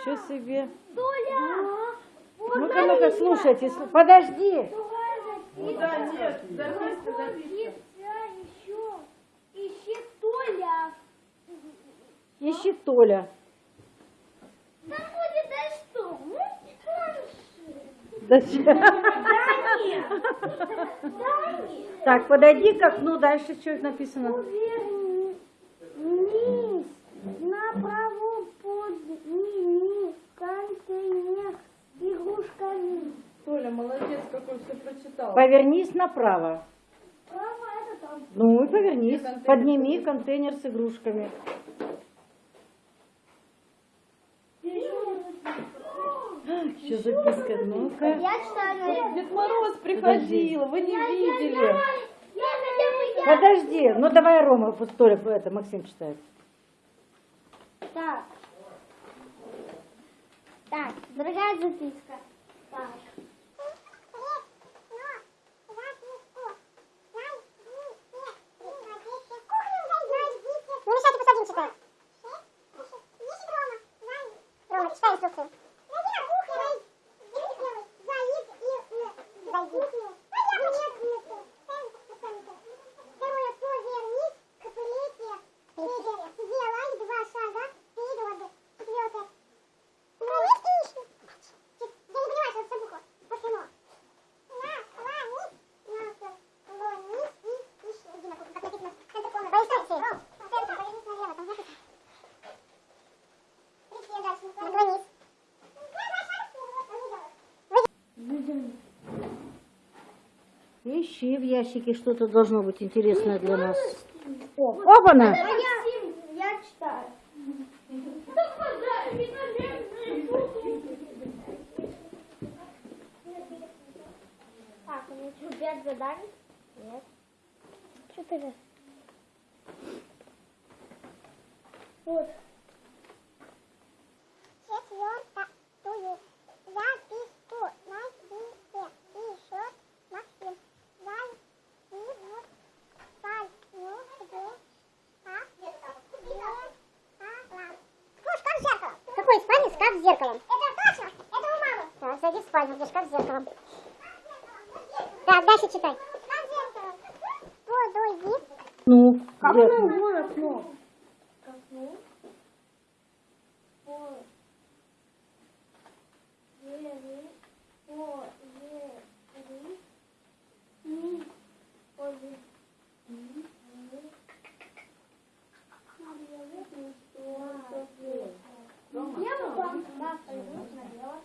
Ничего себе. Ну-ка, ну-ка, слушайте. сл- Подожди. Да, нет, записка, записка. еще. Ищи Толя. Ищи Толя. Там будет да что? Ну, Зачем? Да нет. Да нет. Так, подойди к окну, дальше что написано? Повернись направо подними контейнер с игрушками. Толя, молодец, какой все прочитал. Повернись направо. Право это там. Ну и повернись. Контейнер Подними контейнер с игрушками. Что записка? Ну-ка. Я читаю. Дед Мороз приходил, вы не видели. Я хотя бы я. Подожди. Ну давай Рома, пусть Толя, это Максим читает. Так. Так, другая записка. Так. Не мешайте, пусть один читает. Рома, читай инструкцию. Зайди на кухню. Заид и зайди. Второе, повернись к плите. Третье, сделай два шага вперед. Четвертое, Проверьте ищи. Я не понимаю, что это за буква. Почему? Наклонись, наклонись и ищи. Иди на кухню, как написано. Центр комнаты. По инструкции. Центр, повернись налево, там написано. Пришли дальше, наклонись. Ищи в ящике, что-то должно быть интересное для нас. Опа-на! Максим, я читаю. Так, у меня что, пять заданий? Нет. Четыре. Вот. Четвертую записку найдите. Пишет Максим. Зайди в спальню, где Ну, шкаф с зеркалом. Какой спальня? Шкаф с зеркалом. Это точно. Это у мамы. Так, зайди в спальню, где шкаф с зеркалом. Так, дальше читай. Подойди. Ну, Как вон окно? К окну. По- вери- повери- ми- повери- ми- Налево там, да, пойду налево. Дальше. Сделай три шага вперед. Найди если и два ищи. Откроем. Открыть.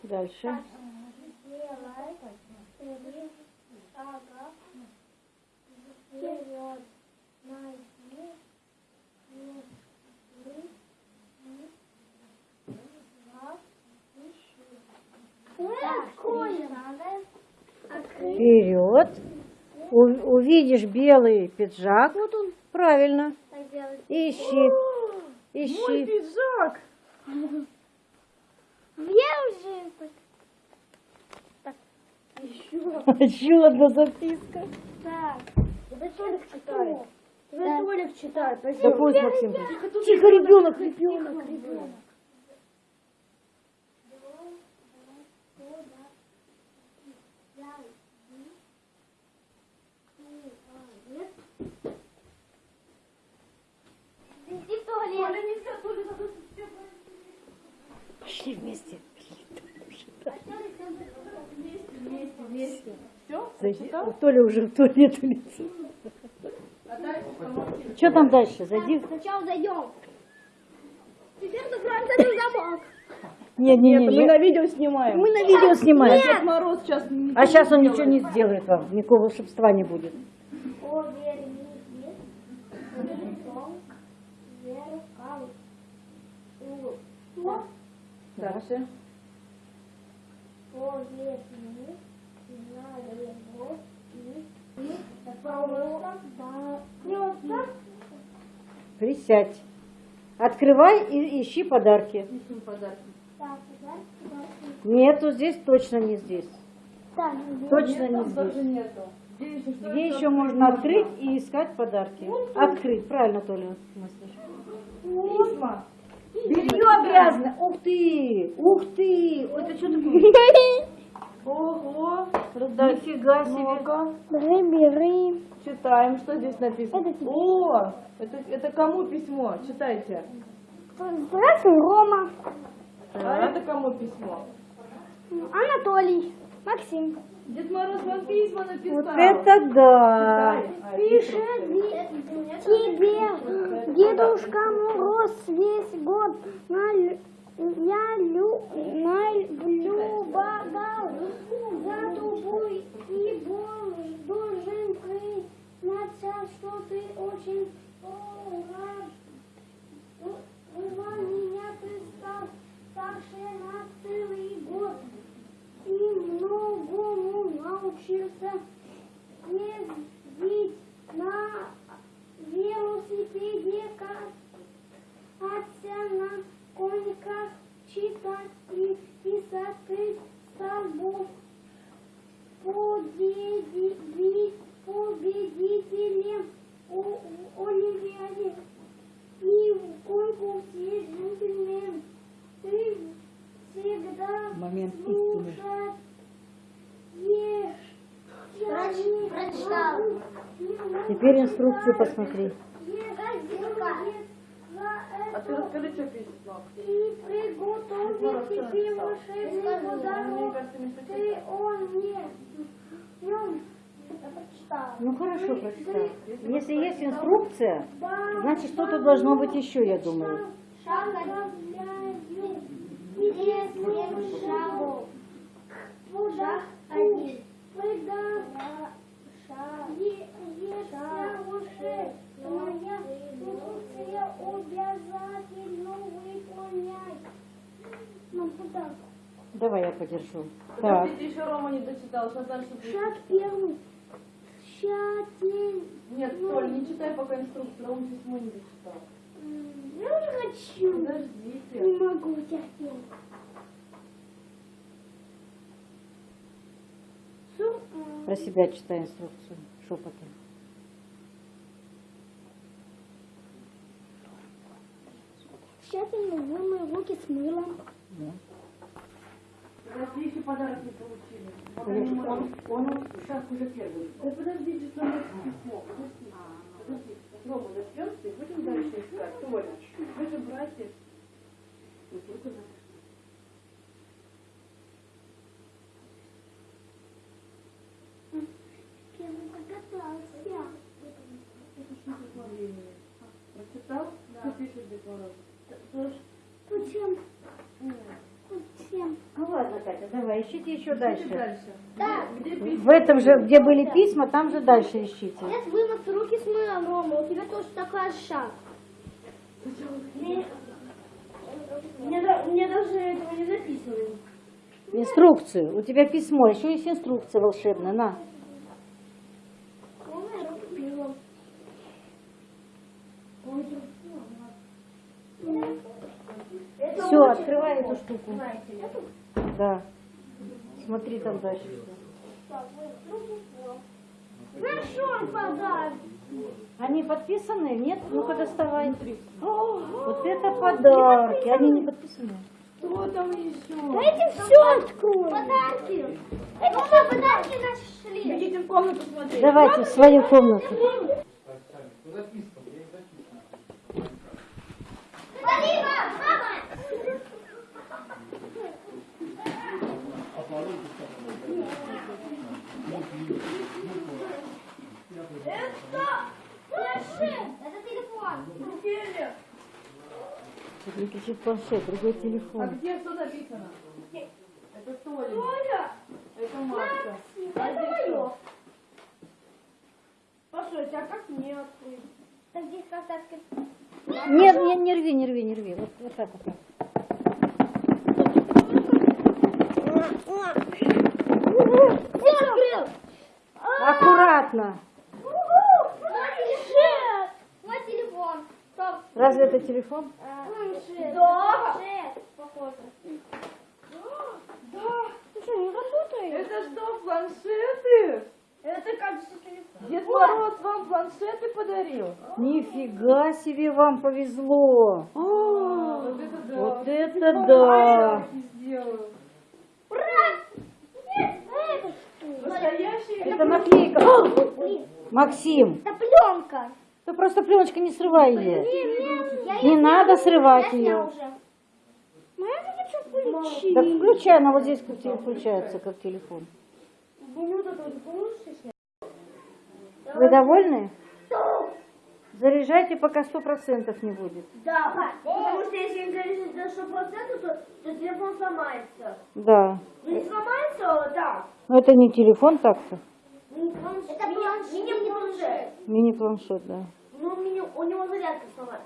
Вперед. У- увидишь белый пиджак. Вот он Правильно. делает. Ищи. Мой Ищи. пиджак. Еще одна записка. Так. Это Толик читает. Это Толик читает. Да пусть Максим. Тихо, ребенок, ребенок. ребенок. Зайди. Толя уже в туалет улетел. А. Что там дальше? Зайди. Сначала зайдем. Теперь закроем этот замок. Не, не, не, Мы на видео снимаем. Мы на видео снимаем. Дед Мороз сейчас А сейчас он ничего не сделает вам, никакого волшебства не будет. Дальше. Повернись налево и и просто просто Присядь. Открывай и ищи подарки. Несем подарки. Нету здесь, точно не здесь. Так, Точно не Там здесь. тоже нету. Где еще что Где еще можно открыть и искать подарки? Открыть, правильно, Толя. мыслишь. Письма. Белье грязное. Ух ты! Ух ты! Это что такое? Ого. Раздай. Нифига себе. Бери, бери. Читаем, что здесь написано. Это тебе. О, это, это кому письмо? Читайте. Здравствуй, Рома. А это кому письмо? Анатолий. Максим. Дед Мороз вам письма написал. Вот это да! А, Пишет тебе Дедушка Мороз весь год на я лю, на любовал за тобой и должен признаться, что ты очень рад. Была меня представ старше на целый год и многому научился ездить на велосипеде, кататься на коньках, читать и писать столбов. Победи- победителем Олимпиаде и в конкурсе джентльмен. Ты всегда Момент истины. слушаешь Прочитал. Теперь инструкцию посмотри. А расскажи, что пишет, мам. И подарок. кажется, не Ты он мне. Днем Ну хорошо, прочитал. Если есть инструкция, значит что-то должно быть еще, я думаю. Шагов. Шаг один. Моя инструкция обязательно выполнять. Ну, куда? Давай я подержу. Так. Подождите, еще Рома не дочитал. Сейчас дальше будет. Шаг первый. Тщательно. Нет, Толь, не читай пока инструкцию. Рома письмо не дочитал. Я не хочу. Не Подождите. могу терпеть. Про себя читай инструкцию шепотом. Тщательно вымой руки с мылом. Подожди, еще подарок не получили. Можем. Он, он шаг уже первый. Да подождите, что нас письмо. Подожди. Подожди. Рома, дождемся и будем дальше искать. Толя, вы же братья. Вот только за-. Прочитал? Что пишет Дед Мороз? Зачем? Зачем? Ну ладно, Катя, давай, ищите еще дальше. дальше. Да. В этом же, где были письма, там же дальше ищите. Нет, вымыть руки с мылом, Рома. У тебя тоже такой шаг. Мне, мне, да- мне даже этого не записано. Инструкцию. У тебя письмо, еще есть инструкция волшебная. На. Вымой руки мылом. Все, открывай эту штуку. Да. Смотри там дальше. Нашел подарок. Они подписаны? Нет? Ну-ка доставай. Вот это подарки. Они не подписаны. Что там еще? Дайте все открою. Подарки. Это все подарки нашли. Идите в комнату смотреть. Давайте в свою комнату. Это планшет. Это телефон. Не кричит планшет, другой А телефон. где что написано? Это Толя. Толя. Это Марка. А Это мое. Послушайте, а как мне открыть? Так здесь открыть. Нет, не, не рви, не рви, не рви. Вот, вот так вот. так. Все открыл. Аккуратно. Планшет. Мой телефон. Стоп. Разве это телефон? Планшет. Да. Планшет. Похоже. Да. Ты что, не работает? Это что, планшеты? Это как же телефон. Дед Мороз вам планшеты подарил? Нифига себе вам повезло. Вот это Вот это да! Сделаю. Ура! Нет, это что? Настоящий. Это наклейка. Максим, это пленка. ты просто пленочка не срывай ее. Не надо срывать что включи? Так включай, она вот здесь как включается, как телефон. Вы довольны? Заряжайте, пока сто процентов не будет. Да, потому что если не залезет до 100%, то, то телефон сломается. Да. Ну не сломается, да. Но это не телефон так-то. Это планшет. Мини-планшет. Мини-планшет, да. Ну, у него зарядка сломается.